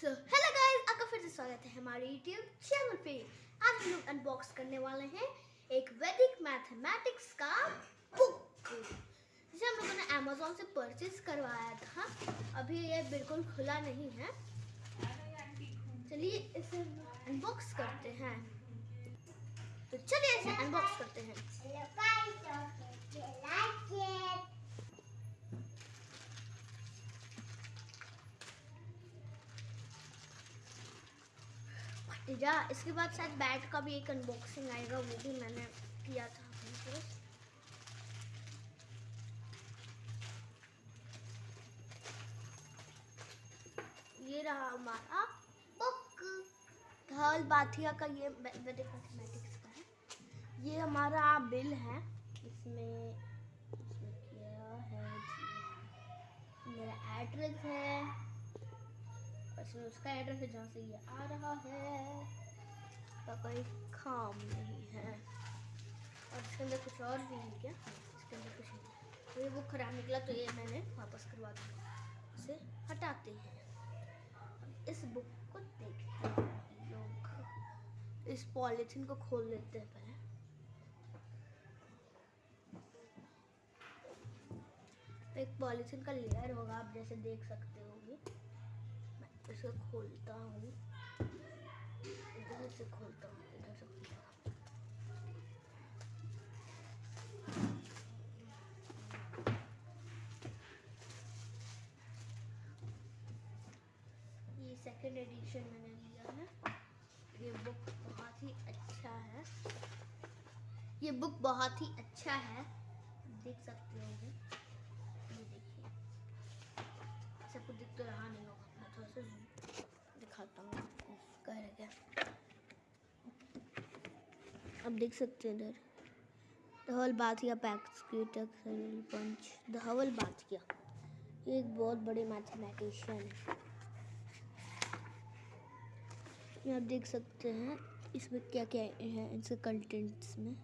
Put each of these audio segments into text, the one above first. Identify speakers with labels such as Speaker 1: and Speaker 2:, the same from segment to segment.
Speaker 1: So hello guys आपका फिर से स्वागत है हमारे YouTube चैनल पे। आज हम लोग अनबॉक्स करने वाले हैं एक वैदिक मैथमेटिक्स का बुक जिसे हम लोगों ने Amazon से परचेज करवाया था। अभी ये बिल्कुल खुला नहीं है। चलिए इसे अनबॉक्स करते हैं। तो चलिए इसे अनबॉक्स करते हैं। जा, इसके बाद शायद बैट का भी एक अनबॉक्सिंग आएगा, वो भी मैंने किया था अपने ये रहा हमारा बुक धल बाथिया का ये मैथमेटिक्स का है। ये हमारा बिल है इसमें इसमें क्या है जी मेरा एड्रेस है इसमें उसका एड्रेस है जहाँ से ये आ रहा है। का कोई काम नहीं है। और इसके अंदर कुछ और भी है क्या? इसके अंदर कुछ तो ये बुक खराब निकला तो ये मैंने वापस करवा दिया इसे हटाते हैं। इस बुक को देखते हैं लोग। इस पॉलिथीन को खोल लेते हैं पहले। एक पॉलिथीन का लेयर होगा, आप जैसे देख सकते होंगे इसे खोलता हूँ। इधर से खोलता हूँ, इधर से खोलता हूँ। ये सेकंड एडिशन मैंने लिया है। ये बुक बहुत ही अच्छा है। ये बुक बहुत ही अच्छा है। देख सकते हो। ये देखिए। सबको दिख तो रहा नहीं होगा। थोड़ा सा दिखाता हूँ। आपको करके अब देख सकते हैं इधर। धवल बाथिया पैक्सक्यूटक पंच। धवल बाथिया ये एक बहुत बड़े मैथमेटिशियन है। आप देख सकते हैं, इसमें क्या क्या है इनसे कंटेंट्स में।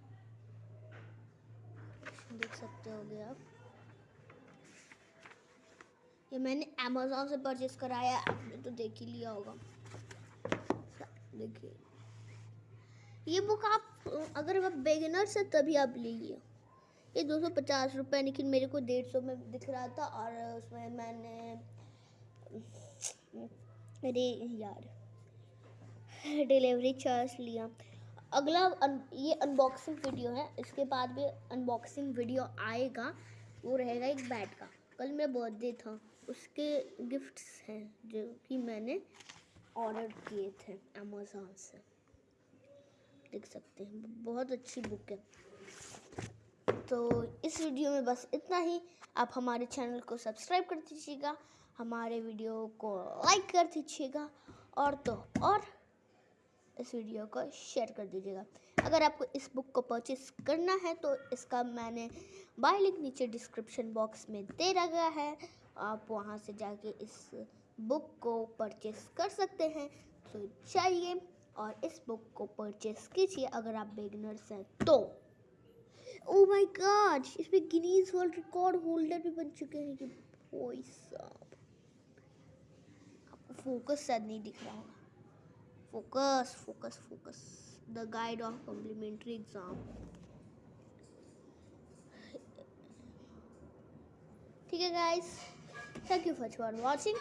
Speaker 1: देख सकते होगे आप। ये मैंने अमेजोन से परचेज कराया आपने तो देख ही लिया होगा। देखिए। ये बुक आप अगर आप बेगिनर्स है तभी आप लीजिए। ये दो सौ पचास रुपये लेकिन मेरे को डेढ़ सौ में दिख रहा था और उसमें मैंने अरे यार डिलीवरी चार्ज लिया। अगला अन, ये अनबॉक्सिंग वीडियो है इसके बाद भी अनबॉक्सिंग वीडियो आएगा वो रहेगा एक बैट का। कल मेरा बर्थडे था। उसके गिफ्ट्स हैं जो कि मैंने ऑर्डर किए थे अमेज़ोन से। देख सकते हैं, बहुत अच्छी बुक है। तो इस वीडियो में बस इतना ही। आप हमारे चैनल को सब्सक्राइब कर दीजिएगा, हमारे वीडियो को लाइक कर दीजिएगा, और तो और इस वीडियो को शेयर कर दीजिएगा। अगर आपको इस बुक को परचेस करना है तो इसका मैंने बाय लिंक नीचे डिस्क्रिप्शन बॉक्स में दे रखा है। आप वहाँ से जाके इस बुक को परचेस कर सकते हैं। तो चाहिए और इस बुक को परचेस कीजिए अगर आप बिगनर्स हैं तो। ओ माय गॉड इसमें गिनीज वर्ल्ड रिकॉर्ड होल्डर भी बन चुके हैं साहब। आपको फोकस शायद नहीं दिख रहा होगा। Focus focus focus the guide of complimentary exam ठीक है guys thank you for watching